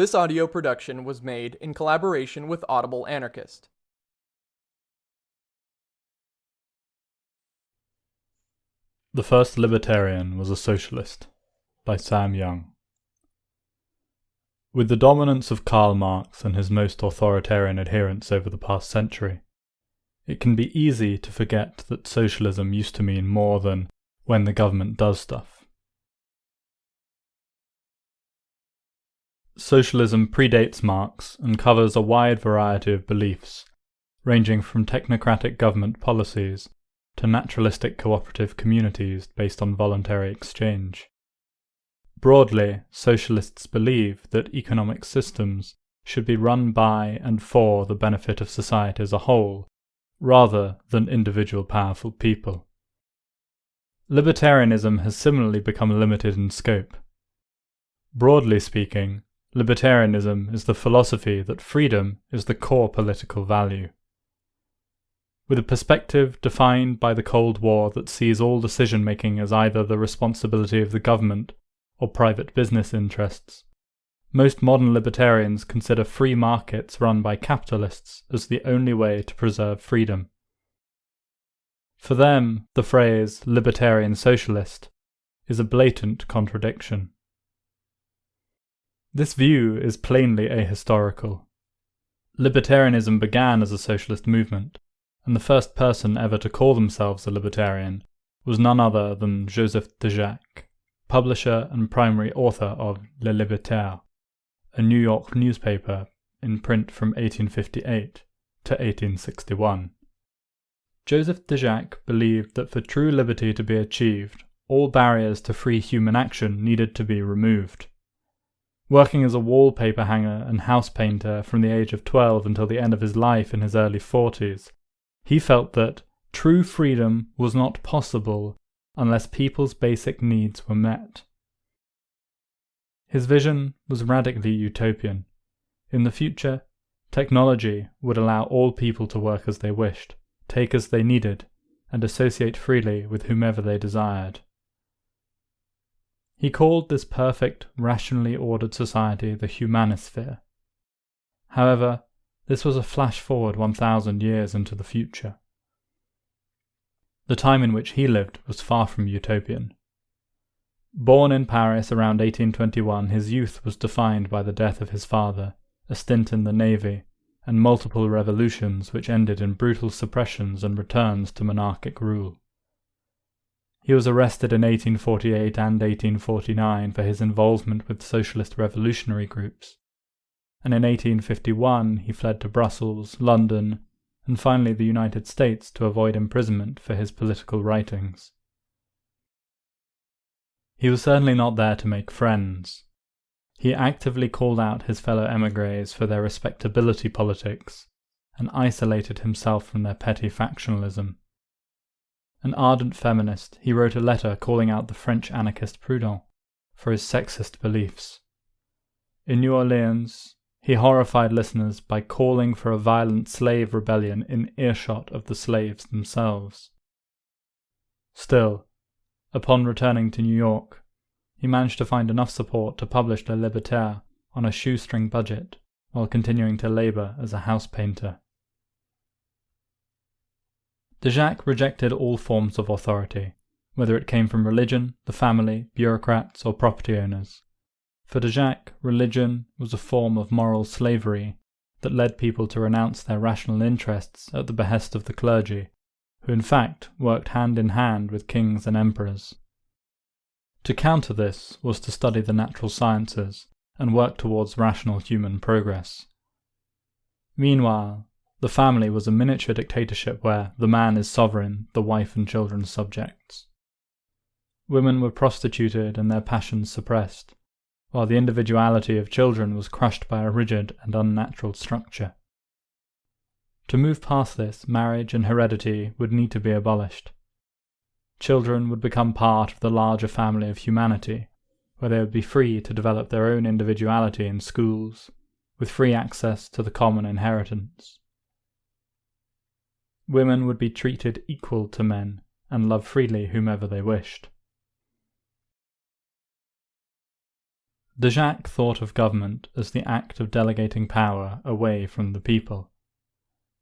This audio production was made in collaboration with Audible Anarchist. The First Libertarian Was a Socialist by Sam Young. With the dominance of Karl Marx and his most authoritarian adherents over the past century, it can be easy to forget that socialism used to mean more than when the government does stuff. Socialism predates Marx and covers a wide variety of beliefs, ranging from technocratic government policies to naturalistic cooperative communities based on voluntary exchange. Broadly, socialists believe that economic systems should be run by and for the benefit of society as a whole, rather than individual powerful people. Libertarianism has similarly become limited in scope. Broadly speaking, libertarianism is the philosophy that freedom is the core political value. With a perspective defined by the Cold War that sees all decision making as either the responsibility of the government or private business interests, most modern libertarians consider free markets run by capitalists as the only way to preserve freedom. For them, the phrase libertarian socialist is a blatant contradiction. This view is plainly ahistorical. Libertarianism began as a socialist movement, and the first person ever to call themselves a libertarian was none other than Joseph Déjacque, publisher and primary author of Le Libertaire, a New York newspaper in print from 1858 to 1861. Joseph Déjacque believed that for true liberty to be achieved, all barriers to free human action needed to be removed. Working as a wallpaper hanger and house painter from the age of 12 until the end of his life in his early 40s, he felt that true freedom was not possible unless people's basic needs were met. His vision was radically utopian. In the future, technology would allow all people to work as they wished, take as they needed, and associate freely with whomever they desired. He called this perfect, rationally ordered society the humanisphere. However, this was a flash forward 1,000 years into the future. The time in which he lived was far from utopian. Born in Paris around 1821, his youth was defined by the death of his father, a stint in the navy, and multiple revolutions which ended in brutal suppressions and returns to monarchic rule. He was arrested in 1848 and 1849 for his involvement with socialist revolutionary groups, and in 1851 he fled to Brussels, London, and finally the United States to avoid imprisonment for his political writings. He was certainly not there to make friends. He actively called out his fellow emigres for their respectability politics and isolated himself from their petty factionalism. An ardent feminist, he wrote a letter calling out the French anarchist Proudhon for his sexist beliefs. In New Orleans, he horrified listeners by calling for a violent slave rebellion in earshot of the slaves themselves. Still, upon returning to New York, he managed to find enough support to publish Le Libertaire on a shoestring budget while continuing to labor as a house painter. Déjacque rejected all forms of authority, whether it came from religion, the family, bureaucrats, or property owners. For Déjacque, religion was a form of moral slavery that led people to renounce their rational interests at the behest of the clergy, who in fact worked hand in hand with kings and emperors. To counter this was to study the natural sciences and work towards rational human progress. Meanwhile, the family was a miniature dictatorship where the man is sovereign, the wife and children subjects. Women were prostituted and their passions suppressed, while the individuality of children was crushed by a rigid and unnatural structure. To move past this, marriage and heredity would need to be abolished. Children would become part of the larger family of humanity, where they would be free to develop their own individuality in schools, with free access to the common inheritance. Women would be treated equal to men and love freely whomever they wished. Déjacque thought of government as the act of delegating power away from the people.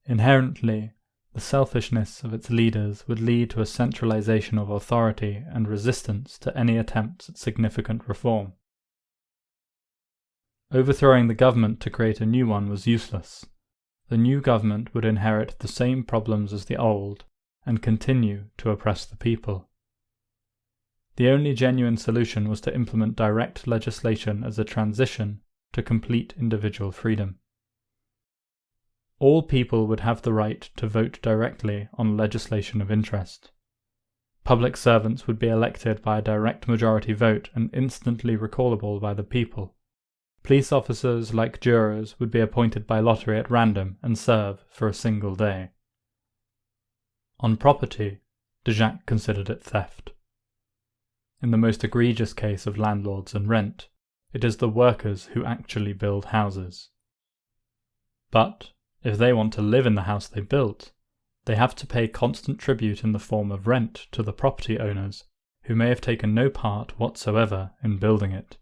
Inherently, the selfishness of its leaders would lead to a centralization of authority and resistance to any attempts at significant reform. Overthrowing the government to create a new one was useless. The new government would inherit the same problems as the old and continue to oppress the people. The only genuine solution was to implement direct legislation as a transition to complete individual freedom. All people would have the right to vote directly on legislation of interest. Public servants would be elected by a direct majority vote and instantly recallable by the people. Police officers, like jurors, would be appointed by lottery at random and serve for a single day. On property, Déjacque considered it theft. In the most egregious case of landlords and rent, it is the workers who actually build houses. But, if they want to live in the house they built, they have to pay constant tribute in the form of rent to the property owners, who may have taken no part whatsoever in building it.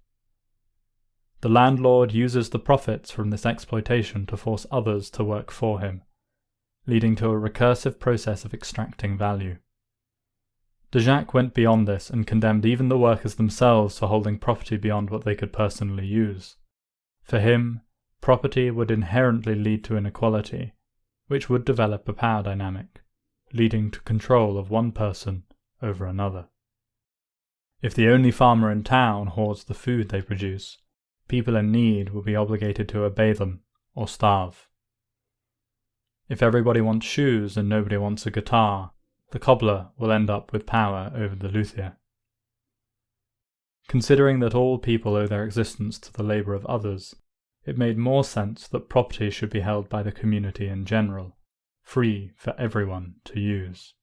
The landlord uses the profits from this exploitation to force others to work for him, leading to a recursive process of extracting value. Déjacque went beyond this and condemned even the workers themselves for holding property beyond what they could personally use. For him, property would inherently lead to inequality, which would develop a power dynamic, leading to control of one person over another. If the only farmer in town hoards the food they produce, people in need will be obligated to obey them or starve. If everybody wants shoes and nobody wants a guitar, the cobbler will end up with power over the luthier. Considering that all people owe their existence to the labour of others, it made more sense that property should be held by the community in general, free for everyone to use.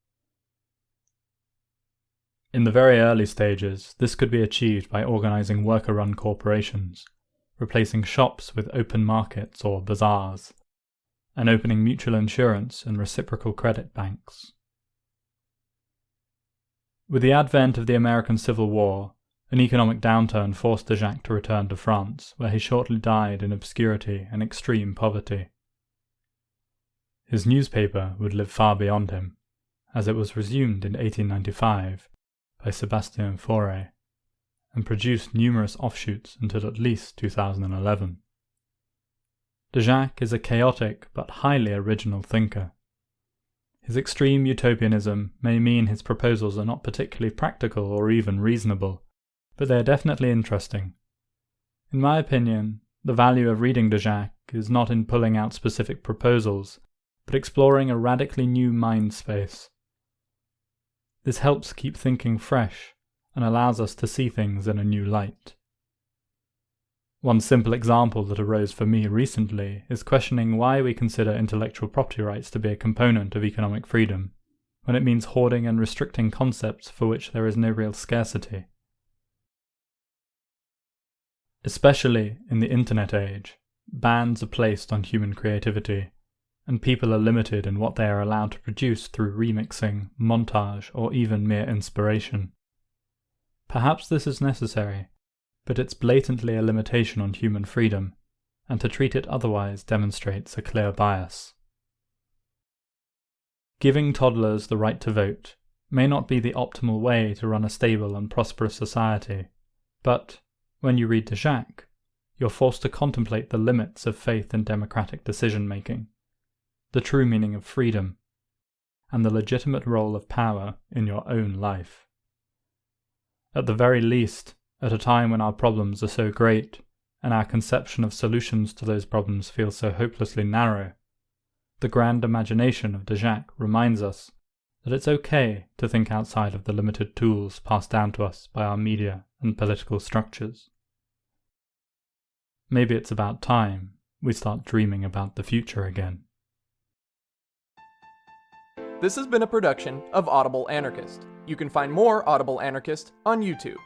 In the very early stages, this could be achieved by organising worker run corporations, replacing shops with open markets or bazaars, and opening mutual insurance and reciprocal credit banks. With the advent of the American Civil War, an economic downturn forced Déjacque to return to France, where he shortly died in obscurity and extreme poverty. His newspaper would live far beyond him, as it was resumed in 1895 by Sebastien Faure, and produced numerous offshoots until at least 2011. Déjacque is a chaotic but highly original thinker. His extreme utopianism may mean his proposals are not particularly practical or even reasonable, but they are definitely interesting. In my opinion, the value of reading Déjacque is not in pulling out specific proposals, but exploring a radically new mind space. This helps keep thinking fresh and allows us to see things in a new light. One simple example that arose for me recently is questioning why we consider intellectual property rights to be a component of economic freedom, when it means hoarding and restricting concepts for which there is no real scarcity. Especially in the internet age, bans are placed on human creativity, and people are limited in what they are allowed to produce through remixing, montage, or even mere inspiration. Perhaps this is necessary, but it's blatantly a limitation on human freedom, and to treat it otherwise demonstrates a clear bias. Giving toddlers the right to vote may not be the optimal way to run a stable and prosperous society, but when you read Déjacque, you're forced to contemplate the limits of faith in democratic decision making, the true meaning of freedom, and the legitimate role of power in your own life. At the very least, at a time when our problems are so great, and our conception of solutions to those problems feels so hopelessly narrow, the grand imagination of Déjacque reminds us that it's okay to think outside of the limited tools passed down to us by our media and political structures. Maybe it's about time we start dreaming about the future again. This has been a production of Audible Anarchist. You can find more Audible Anarchist on YouTube.